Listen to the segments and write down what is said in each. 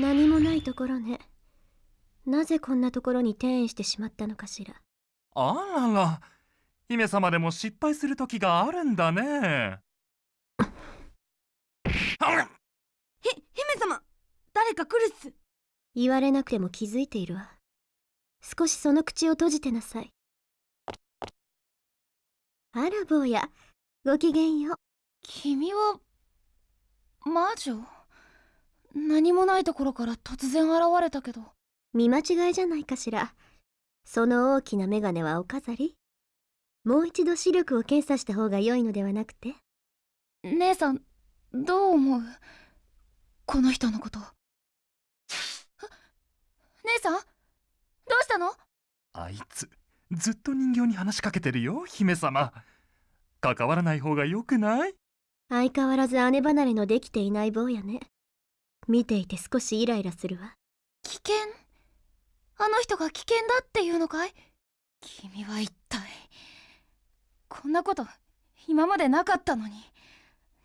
何もないところね。なぜこんなところに転移してしまったのかしら。あらら。姫様でも失敗する時があるんだね。ひ姫様。誰か来るっす。言われなくても気づいているわ。少しその口を閉じてなさい。あら坊やごきげんよ。う君は魔女？何もないところから突然現れたけど。見間違いじゃないかしら。その大きな眼鏡はお飾り？もう一度視力を検査した方が良いのではなくて？姉さんどう思う？この人のこと。姉さんどうしたの？あいつずっと人形に話しかけてるよ姫様。関わらない方がよくない？相変わらず姉離れのできていない坊やね見ていて少しイライラするわ。危険？あの人が危険だっていうのかい？君は一体。こんなこと今までなかったのに。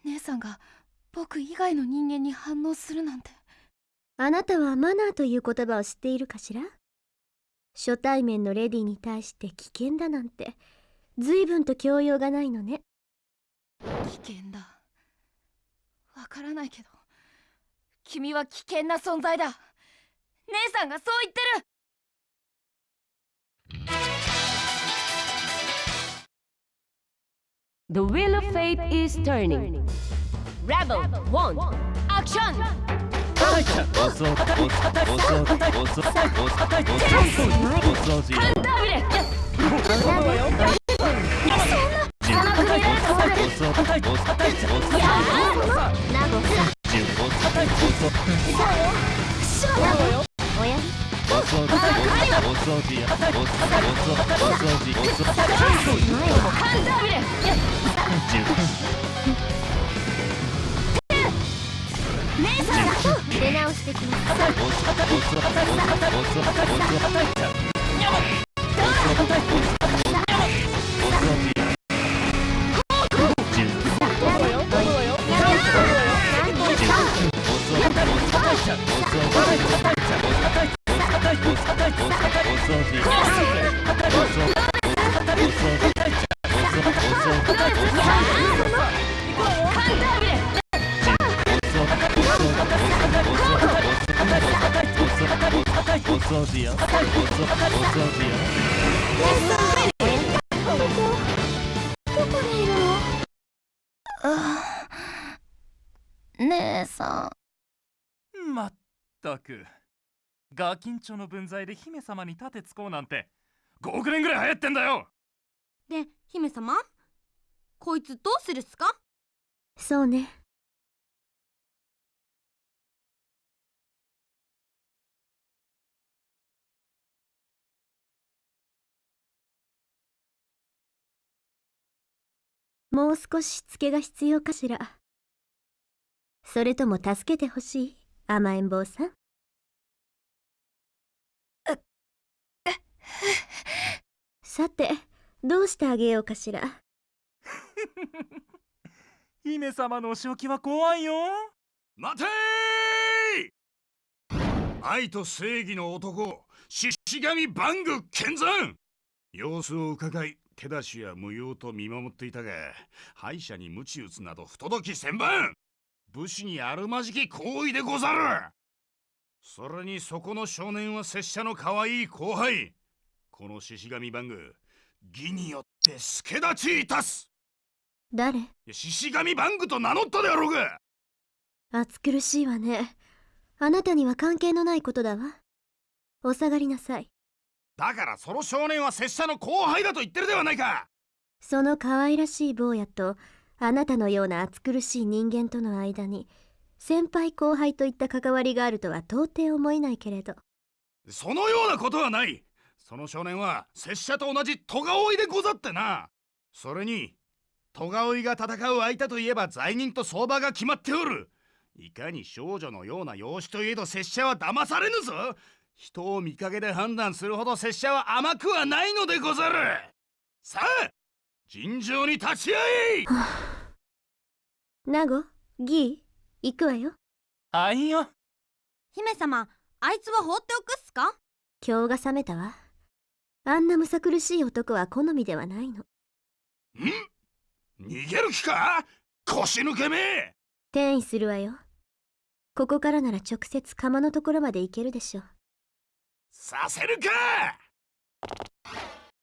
姉さんが僕以外の人間に反応するなんて。あなたはマナーという言葉を知っているかしら？初対面のレディに対して危険だなんて。随分と教養がないのね。危険だ。わからないけど君は危険な存在だ姉さんがそう言ってる The wheel of fate is turning. Rebel one, action! ビレ出直してきますハンダービレどこにいるのあ姉さまったくガキンチョの分際で姫様に盾つこうなんて5億年ぐらい流行ってんだよ。で姫様？こいつどうするっすか？そうね。もう少ししつけが必要かしら。それとも助けてほしい？甘えん坊さん？さてどうしてあげようかしら？姫様のお仕置きは怖いよ。待てー！愛と正義の男獅子神バング剣山。様子を伺い手出しや無用と見守っていたが敗者に鞭打つなど不届き千番。武士にあるまじき行為でござる。それにそこの少年は拙者の可愛い後輩この獅子神バング義によって助立ちいたす。誰？獅子神バングと名乗ったであろうが。暑苦しいわね。あなたには関係のないことだわ。お下がりなさい。だからその少年は拙者の後輩だと言ってるではないか。その可愛らしい坊やとあなたのような暑苦しい人間との間に先輩後輩といった関わりがあるとは到底思えないけれど。そのようなことはない。その少年は拙者と同じ戸川追いでござってな。それに戸川追いが戦う相手といえば罪人と相場が決まっておる。いかに少女のような容姿といえど拙者は騙されぬぞ。人を見かけで判断するほど拙者は甘くはないのでござる。さあ尋常に立ち会いナゴギー行くわよ。あいよ。姫様あいつは放っておくっすか？今日が覚めたわ。あんなむさ苦しい男は好みではないの。ん？逃げる気か？腰抜けめ！転移するわよ。ここからなら直接釜のところまで行けるでしょう。させるか